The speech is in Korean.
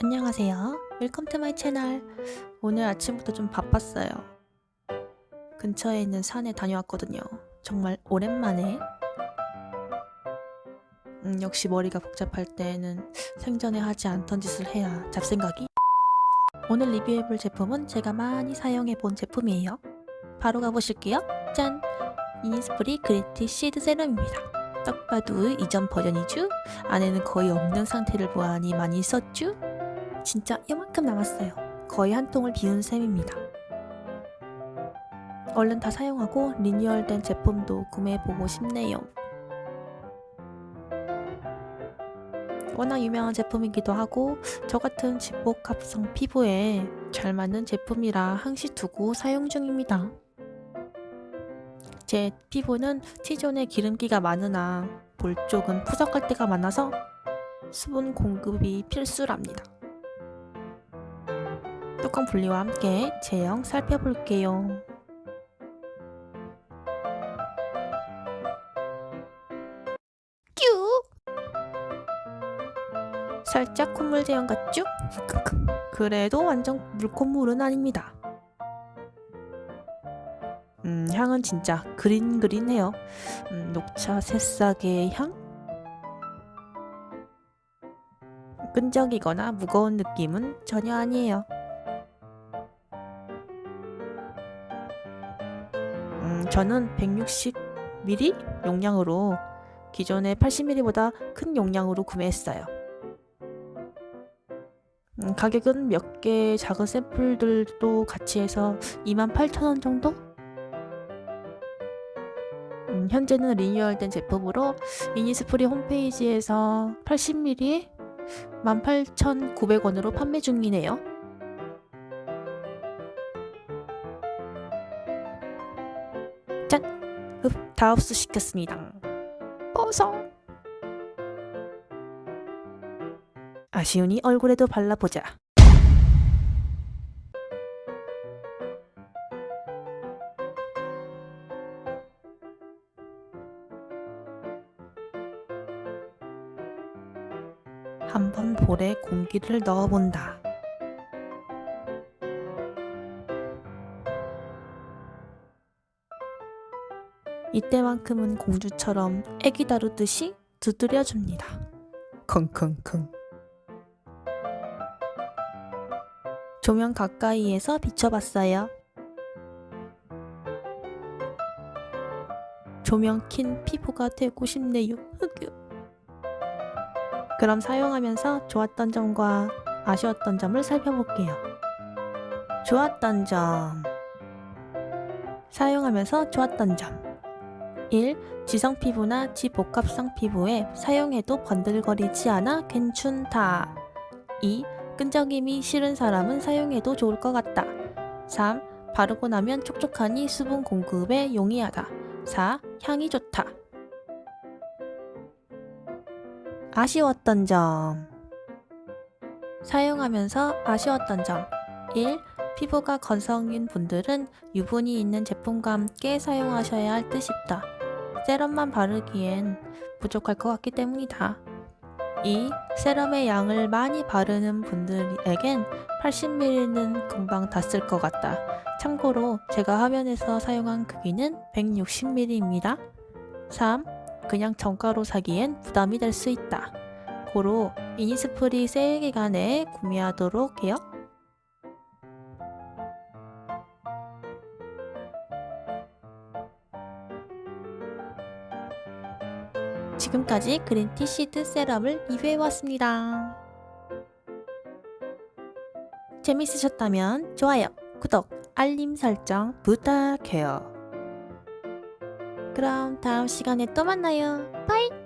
안녕하세요. Welcome to my channel. 오늘 아침부터 좀 바빴어요. 근처에 있는 산에 다녀왔거든요. 정말 오랜만에. 음, 역시 머리가 복잡할 때는 생전에 하지 않던 짓을 해야 잡생각이. 오늘 리뷰해볼 제품은 제가 많이 사용해본 제품이에요. 바로 가보실게요. 짠! 이니스프리 그린티 시드 세럼입니다. 딱 봐도 이전 버전이죠? 안에는 거의 없는 상태를 보아하니 많이 썼죠? 진짜 이만큼 남았어요. 거의 한 통을 비운 셈입니다. 얼른 다 사용하고 리뉴얼된 제품도 구매해보고 싶네요. 워낙 유명한 제품이기도 하고 저 같은 집복합성 피부에 잘 맞는 제품이라 항시 두고 사용 중입니다. 제 피부는 T존에 기름기가 많으나 볼 쪽은 푸석할 때가 많아서 수분 공급이 필수랍니다. 뚜껑 분리와 함께 제형 살펴볼게요. 뀨! 살짝 콧물 제형 같죠? 그래도 완전 물콧물은 아닙니다. 음, 향은 진짜 그린그린해요. 음, 녹차 새싹의 향? 끈적이거나 무거운 느낌은 전혀 아니에요. 저는 160ml 용량으로 기존의 80ml보다 큰 용량으로 구매했어요. 음, 가격은 몇 개 작은 샘플들도 같이 해서 28,000원 정도? 음, 현재는 리뉴얼된 제품으로 이니스프리 홈페이지에서 80ml에 18,900원으로 판매 중이네요. 짠! 흡, 다 흡수시켰습니다. 뽀송! 아쉬우니 얼굴에도 발라보자. 한번 볼에 공기를 넣어본다. 이때만큼은 공주처럼 애기 다루듯이 두드려줍니다. 컹컹컹. 조명 가까이에서 비춰봤어요. 조명 킨 피부가 되고 싶네요. 흑유. 그럼 사용하면서 좋았던 점과 아쉬웠던 점을 살펴볼게요. 좋았던 점 사용하면서 좋았던 점 1. 지성 피부나 지복합성 피부에 사용해도 번들거리지 않아 괜춘다 2. 끈적임이 싫은 사람은 사용해도 좋을 것 같다 3. 바르고 나면 촉촉하니 수분 공급에 용이하다 4. 향이 좋다 아쉬웠던 점 사용하면서 아쉬웠던 점 1. 피부가 건성인 분들은 유분이 있는 제품과 함께 사용하셔야 할 듯 싶다. 세럼만 바르기엔 부족할 것 같기 때문이다. 2. 세럼의 양을 많이 바르는 분들에겐 80ml는 금방 다 쓸 것 같다. 참고로 제가 화면에서 사용한 크기는 160ml입니다. 3. 그냥 정가로 사기엔 부담이 될 수 있다. 고로 이니스프리 세일 기간에 구매하도록 해요. 지금까지 그린티 시드 세럼을 리뷰해봤습니다. 재밌으셨다면 좋아요, 구독, 알림 설정 부탁해요. 그럼 다음 시간에 또 만나요. 바이!